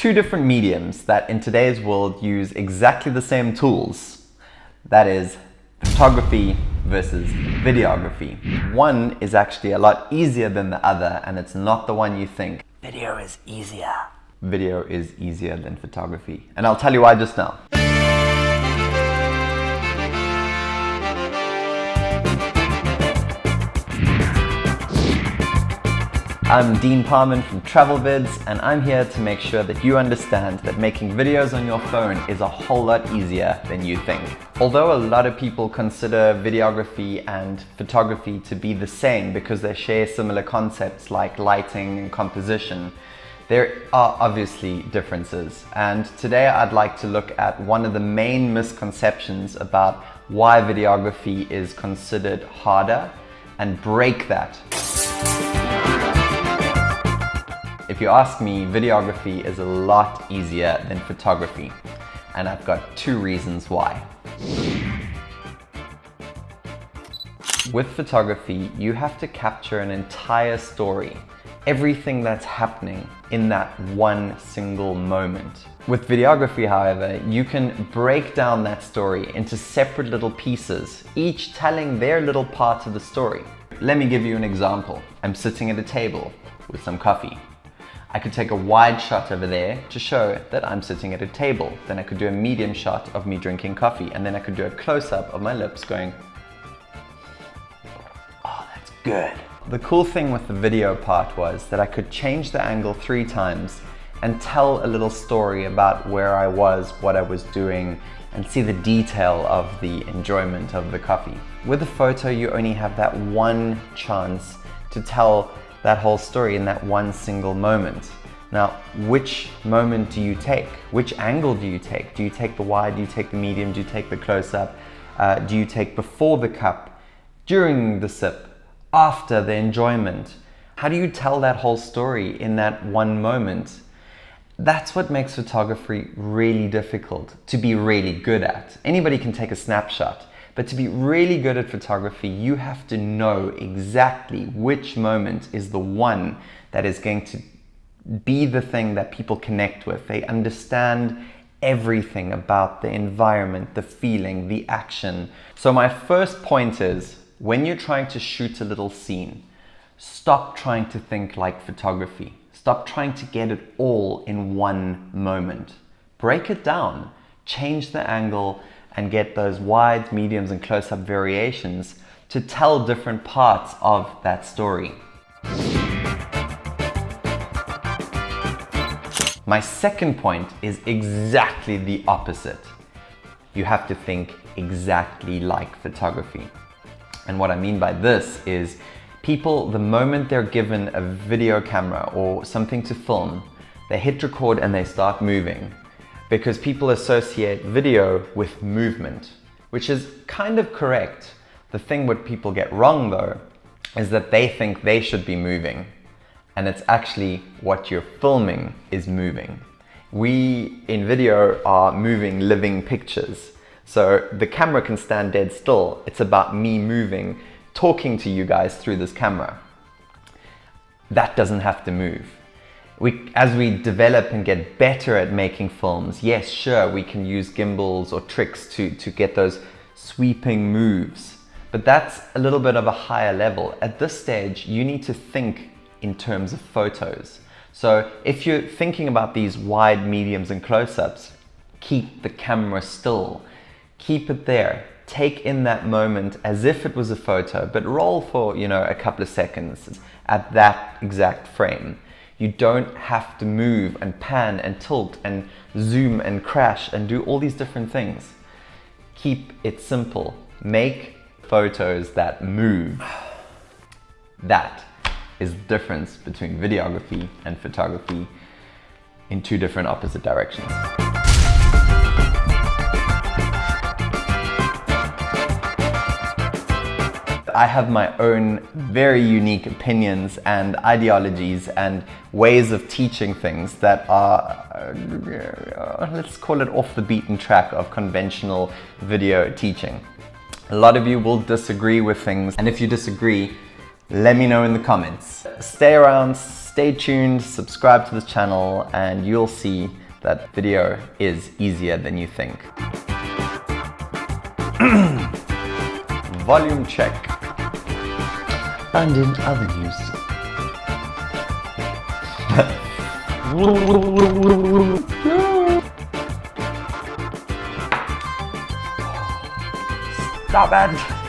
two different mediums that in today's world use exactly the same tools. That is photography versus videography. One is actually a lot easier than the other and it's not the one you think. Video is easier. Video is easier than photography. And I'll tell you why just now. I'm Dean Parman from TravelVids and I'm here to make sure that you understand that making videos on your phone is a whole lot easier than you think. Although a lot of people consider videography and photography to be the same because they share similar concepts like lighting and composition, there are obviously differences and today I'd like to look at one of the main misconceptions about why videography is considered harder and break that. If you ask me, videography is a lot easier than photography, and I've got two reasons why. With photography, you have to capture an entire story, everything that's happening in that one single moment. With videography, however, you can break down that story into separate little pieces, each telling their little part of the story. Let me give you an example. I'm sitting at a table with some coffee. I could take a wide shot over there to show that I'm sitting at a table. Then I could do a medium shot of me drinking coffee and then I could do a close-up of my lips going, oh, that's good. The cool thing with the video part was that I could change the angle three times and tell a little story about where I was, what I was doing, and see the detail of the enjoyment of the coffee. With a photo, you only have that one chance to tell that whole story in that one single moment. Now, which moment do you take? Which angle do you take? Do you take the wide? Do you take the medium? Do you take the close-up? Uh, do you take before the cup, during the sip, after the enjoyment? How do you tell that whole story in that one moment? That's what makes photography really difficult to be really good at. Anybody can take a snapshot, but to be really good at photography, you have to know exactly which moment is the one that is going to be the thing that people connect with. They understand everything about the environment, the feeling, the action. So my first point is, when you're trying to shoot a little scene, stop trying to think like photography. Stop trying to get it all in one moment. Break it down, change the angle, and get those wide, mediums, and close-up variations to tell different parts of that story. My second point is exactly the opposite. You have to think exactly like photography. And what I mean by this is people, the moment they're given a video camera or something to film, they hit record and they start moving because people associate video with movement, which is kind of correct. The thing what people get wrong though, is that they think they should be moving and it's actually what you're filming is moving. We in video are moving living pictures. So the camera can stand dead still. It's about me moving, talking to you guys through this camera. That doesn't have to move we, as we develop and get better at making films, yes, sure, we can use gimbals or tricks to, to get those sweeping moves. But that's a little bit of a higher level. At this stage, you need to think in terms of photos. So if you're thinking about these wide, mediums and close-ups, keep the camera still. Keep it there. Take in that moment as if it was a photo, but roll for, you know, a couple of seconds at that exact frame. You don't have to move and pan and tilt and zoom and crash and do all these different things. Keep it simple. Make photos that move. That is the difference between videography and photography in two different opposite directions. I have my own very unique opinions and ideologies and ways of teaching things that are, uh, let's call it off the beaten track of conventional video teaching. A lot of you will disagree with things and if you disagree, let me know in the comments. Stay around, Stay tuned, subscribe to this channel, and you'll see that video is easier than you think. Volume check. And in other news. Stop it!